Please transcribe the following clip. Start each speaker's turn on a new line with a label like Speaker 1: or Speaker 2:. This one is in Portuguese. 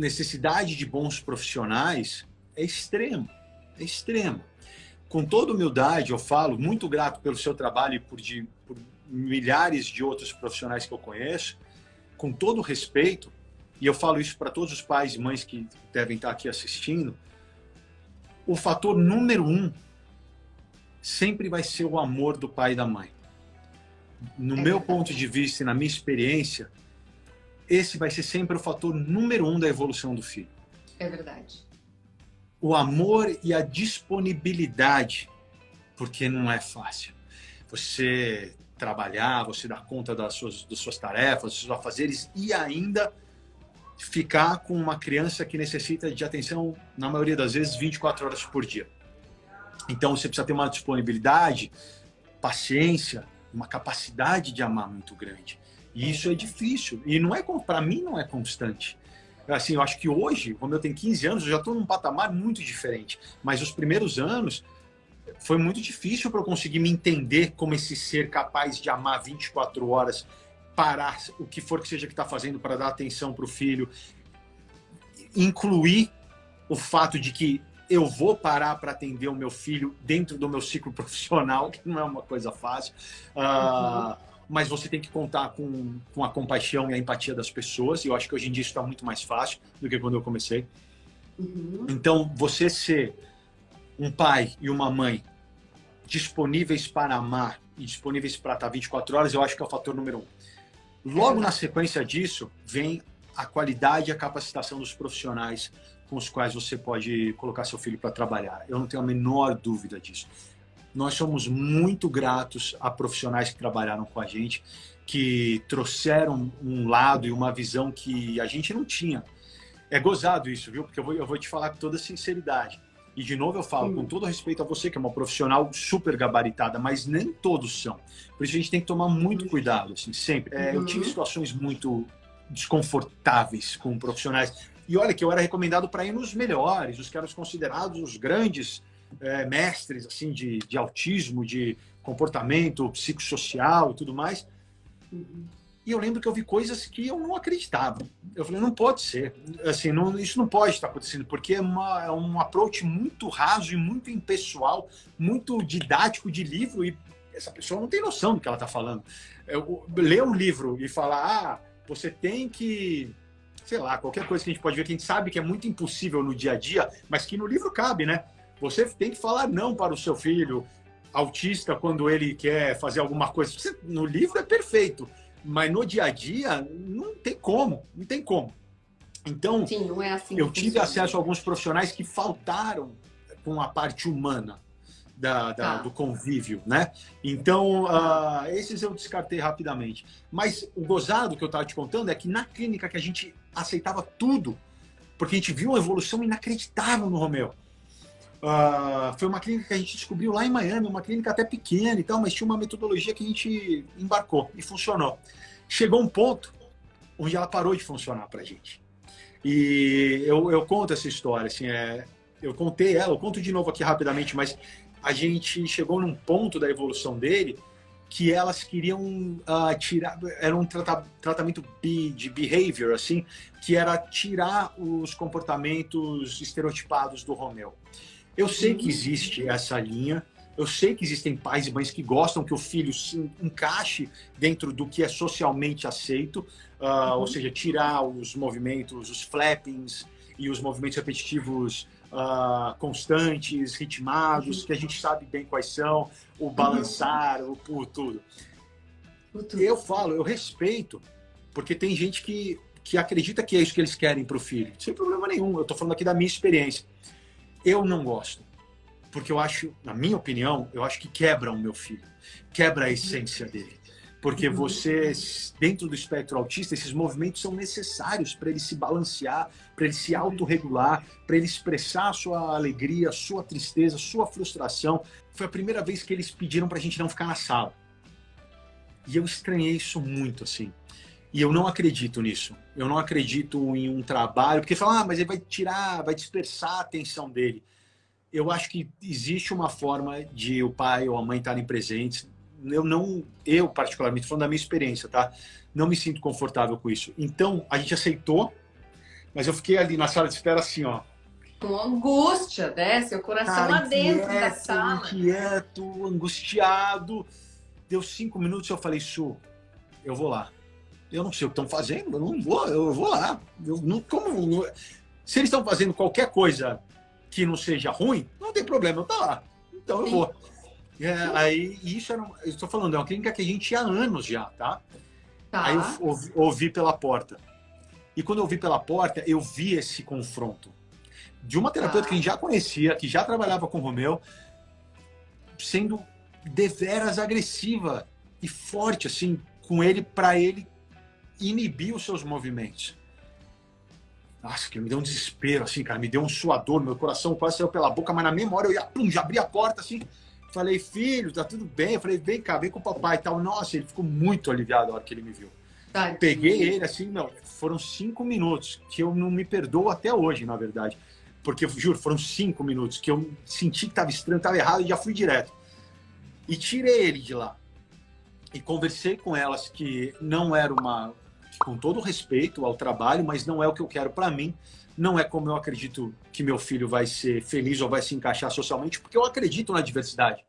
Speaker 1: necessidade de bons profissionais é extrema, é extrema. Com toda humildade, eu falo, muito grato pelo seu trabalho e por, de, por milhares de outros profissionais que eu conheço, com todo respeito, e eu falo isso para todos os pais e mães que devem estar aqui assistindo, o fator número um sempre vai ser o amor do pai e da mãe. No é meu ponto de vista e na minha experiência, esse vai ser sempre o fator número um da evolução do filho.
Speaker 2: É verdade.
Speaker 1: O amor e a disponibilidade, porque não é fácil. Você trabalhar, você dar conta das suas, das suas tarefas, dos seus afazeres e ainda ficar com uma criança que necessita de atenção, na maioria das vezes, 24 horas por dia. Então você precisa ter uma disponibilidade, paciência, uma capacidade de amar muito grande. E isso é difícil. E não é, para mim, não é constante. Assim, eu acho que hoje, como eu tenho 15 anos, eu já estou num patamar muito diferente. Mas os primeiros anos foi muito difícil para eu conseguir me entender como esse ser capaz de amar 24 horas, parar o que for que seja que está fazendo para dar atenção para o filho, incluir o fato de que eu vou parar para atender o meu filho dentro do meu ciclo profissional, que não é uma coisa fácil. Uh, mas você tem que contar com, com a compaixão e a empatia das pessoas, e eu acho que hoje em dia isso está muito mais fácil do que quando eu comecei. Uhum. Então, você ser um pai e uma mãe disponíveis para amar e disponíveis para estar 24 horas, eu acho que é o fator número um. Logo na sequência disso, vem a qualidade e a capacitação dos profissionais com os quais você pode colocar seu filho para trabalhar. Eu não tenho a menor dúvida disso. Nós somos muito gratos a profissionais que trabalharam com a gente, que trouxeram um lado e uma visão que a gente não tinha. É gozado isso, viu? Porque eu vou, eu vou te falar com toda sinceridade. E de novo eu falo, com todo respeito a você, que é uma profissional super gabaritada, mas nem todos são. Por isso a gente tem que tomar muito cuidado, assim, sempre. É, eu tive uhum. situações muito desconfortáveis com profissionais. E olha que eu era recomendado para ir nos melhores, os que eram considerados os grandes é, mestres assim de, de autismo, de comportamento psicossocial e tudo mais. E eu lembro que eu vi coisas que eu não acreditava. Eu falei, não pode ser. Assim, não, isso não pode estar acontecendo, porque é, uma, é um approach muito raso e muito impessoal, muito didático de livro, e essa pessoa não tem noção do que ela está falando. Eu, ler um livro e falar, ah, você tem que sei lá, qualquer coisa que a gente pode ver, que a gente sabe que é muito impossível no dia a dia, mas que no livro cabe, né? Você tem que falar não para o seu filho autista quando ele quer fazer alguma coisa. Você, no livro é perfeito, mas no dia a dia não tem como, não tem como. Então,
Speaker 2: Sim, é assim
Speaker 1: eu tive funciona. acesso a alguns profissionais que faltaram com a parte humana da, da, ah. do convívio, né? Então, uh, esses eu descartei rapidamente. Mas o gozado que eu estava te contando é que na clínica que a gente aceitava tudo, porque a gente viu uma evolução inacreditável no Romeu. Uh, foi uma clínica que a gente descobriu lá em Miami, uma clínica até pequena e tal, mas tinha uma metodologia que a gente embarcou e funcionou. Chegou um ponto onde ela parou de funcionar para a gente. E eu, eu conto essa história, assim, é, eu contei ela, eu conto de novo aqui rapidamente, mas a gente chegou num ponto da evolução dele que elas queriam uh, tirar, era um trata, tratamento de behavior, assim, que era tirar os comportamentos estereotipados do Romeu. Eu sei que existe essa linha, eu sei que existem pais e mães que gostam que o filho se encaixe dentro do que é socialmente aceito, uh, uhum. ou seja, tirar os movimentos, os flappings e os movimentos repetitivos uh, constantes, ritmados, que a gente sabe bem quais são, o balançar, o, o tudo. Eu falo, eu respeito, porque tem gente que, que acredita que é isso que eles querem para o filho. Sem problema nenhum, eu estou falando aqui da minha experiência. Eu não gosto, porque eu acho, na minha opinião, eu acho que quebra o meu filho, quebra a essência dele. Porque você, dentro do espectro autista, esses movimentos são necessários para ele se balancear, para ele se autorregular, para ele expressar a sua alegria, a sua tristeza, a sua frustração. Foi a primeira vez que eles pediram para a gente não ficar na sala. E eu estranhei isso muito, assim. E eu não acredito nisso. Eu não acredito em um trabalho, porque falam, ah, mas ele vai tirar, vai dispersar a atenção dele. Eu acho que existe uma forma de o pai ou a mãe estarem presentes, eu não, eu particularmente, falando da minha experiência, tá? Não me sinto confortável com isso. Então, a gente aceitou, Mas eu fiquei ali na sala de espera assim, ó.
Speaker 2: Com angústia, né? Seu coração Cara, lá dentro inquieto, da sala.
Speaker 1: Inquieto, angustiado. Deu cinco minutos e eu falei, Su, eu vou lá. Eu não sei o que estão fazendo, eu não vou, eu vou lá. Eu não, como, se eles estão fazendo qualquer coisa que não seja ruim, não tem problema, eu tô lá. Então eu Sim. vou. É, aí, isso era, eu estou falando, é uma clínica que a gente ia há anos já, tá? tá. Aí eu ouvi, ouvi pela porta. E quando eu ouvi pela porta, eu vi esse confronto. De uma terapeuta tá. que a gente já conhecia, que já trabalhava com o Romeu, sendo deveras agressiva e forte, assim, com ele, para ele inibir os seus movimentos. Nossa, que me deu um desespero, assim, cara. Me deu um suador, meu coração quase saiu pela boca, mas na memória eu ia, pum, já abri a porta, assim. Falei, filho, tá tudo bem? Eu falei, vem cá, vem com o papai e tal. Nossa, ele ficou muito aliviado na hora que ele me viu. Tadinho. Peguei ele, assim, não, foram cinco minutos, que eu não me perdoo até hoje, na verdade. Porque, juro, foram cinco minutos que eu senti que estava estranho, estava errado e já fui direto. E tirei ele de lá. E conversei com elas que não era uma, com todo respeito ao trabalho, mas não é o que eu quero para mim. Não é como eu acredito que meu filho vai ser feliz ou vai se encaixar socialmente, porque eu acredito na diversidade.